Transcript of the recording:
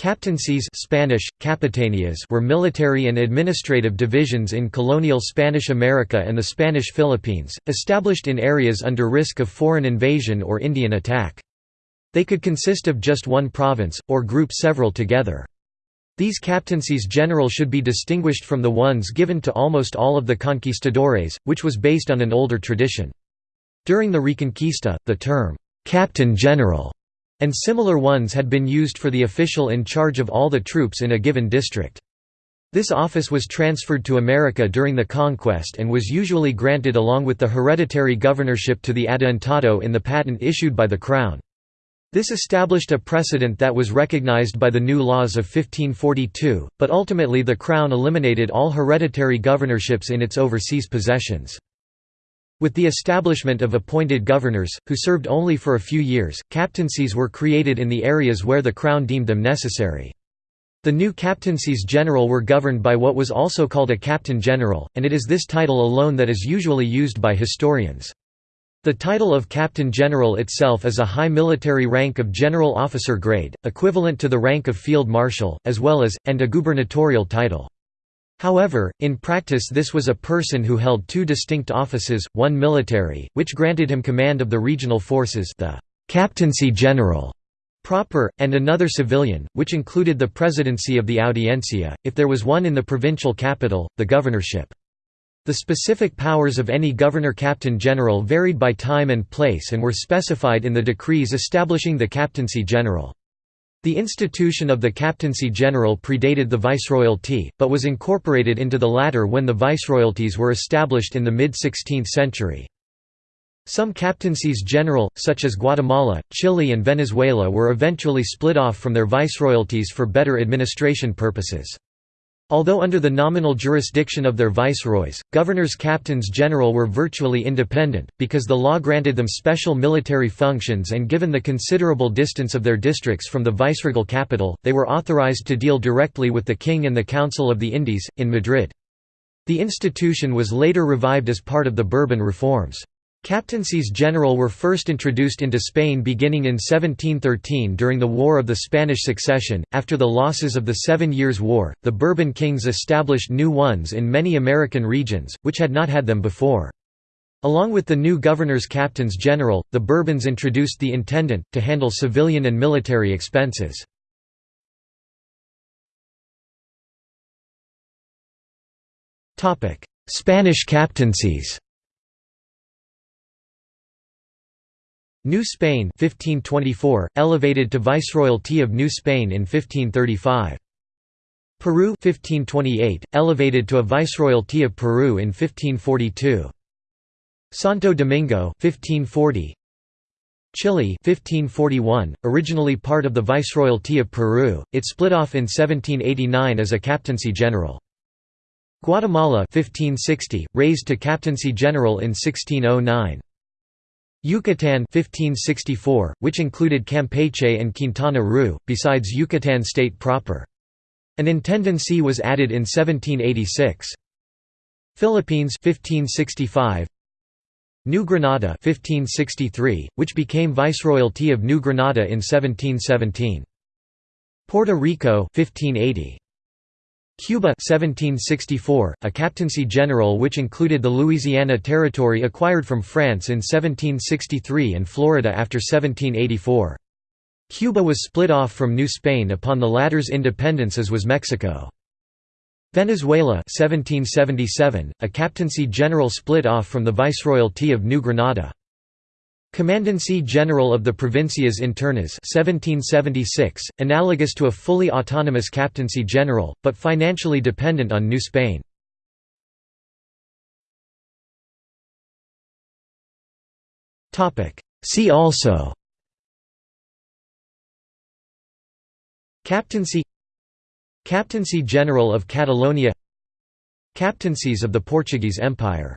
Captaincies Spanish, capitanías were military and administrative divisions in colonial Spanish America and the Spanish Philippines, established in areas under risk of foreign invasion or Indian attack. They could consist of just one province, or group several together. These captaincies general should be distinguished from the ones given to almost all of the conquistadores, which was based on an older tradition. During the Reconquista, the term, "'Captain General' and similar ones had been used for the official in charge of all the troops in a given district. This office was transferred to America during the conquest and was usually granted along with the hereditary governorship to the adelantado in the patent issued by the Crown. This established a precedent that was recognized by the new laws of 1542, but ultimately the Crown eliminated all hereditary governorships in its overseas possessions. With the establishment of appointed governors, who served only for a few years, captaincies were created in the areas where the Crown deemed them necessary. The new captaincies general were governed by what was also called a captain general, and it is this title alone that is usually used by historians. The title of captain general itself is a high military rank of general officer grade, equivalent to the rank of field marshal, as well as, and a gubernatorial title. However, in practice this was a person who held two distinct offices, one military, which granted him command of the regional forces the captaincy general proper, and another civilian, which included the presidency of the audiencia, if there was one in the provincial capital, the governorship. The specific powers of any governor-captain general varied by time and place and were specified in the decrees establishing the captaincy general. The institution of the captaincy general predated the viceroyalty, but was incorporated into the latter when the viceroyalties were established in the mid-16th century. Some captaincies general, such as Guatemala, Chile and Venezuela were eventually split off from their viceroyalties for better administration purposes. Although under the nominal jurisdiction of their viceroys, governors captains general were virtually independent, because the law granted them special military functions and given the considerable distance of their districts from the viceregal capital, they were authorized to deal directly with the king and the Council of the Indies, in Madrid. The institution was later revived as part of the Bourbon reforms. Captaincies general were first introduced into Spain beginning in 1713 during the War of the Spanish Succession. After the losses of the Seven Years' War, the Bourbon kings established new ones in many American regions, which had not had them before. Along with the new governors captains general, the Bourbons introduced the intendant, to handle civilian and military expenses. Spanish captaincies New Spain 1524, elevated to Viceroyalty of New Spain in 1535. Peru 1528, elevated to a Viceroyalty of Peru in 1542. Santo Domingo 1540. Chile 1541, originally part of the Viceroyalty of Peru, it split off in 1789 as a captaincy general. Guatemala 1560, raised to captaincy general in 1609. Yucatan 1564, which included Campeche and Quintana Roo, besides Yucatan state proper. An intendancy was added in 1786. Philippines 1565. New Granada 1563, which became Viceroyalty of New Granada in 1717. Puerto Rico 1580. Cuba 1764, a captaincy general which included the Louisiana Territory acquired from France in 1763 and Florida after 1784. Cuba was split off from New Spain upon the latter's independence as was Mexico. Venezuela 1777, a captaincy general split off from the Viceroyalty of New Granada. Commandancy General of the Provincias Internas 1776, analogous to a fully autonomous captaincy general, but financially dependent on New Spain. See also Captaincy Captaincy General of Catalonia Captaincies of the Portuguese Empire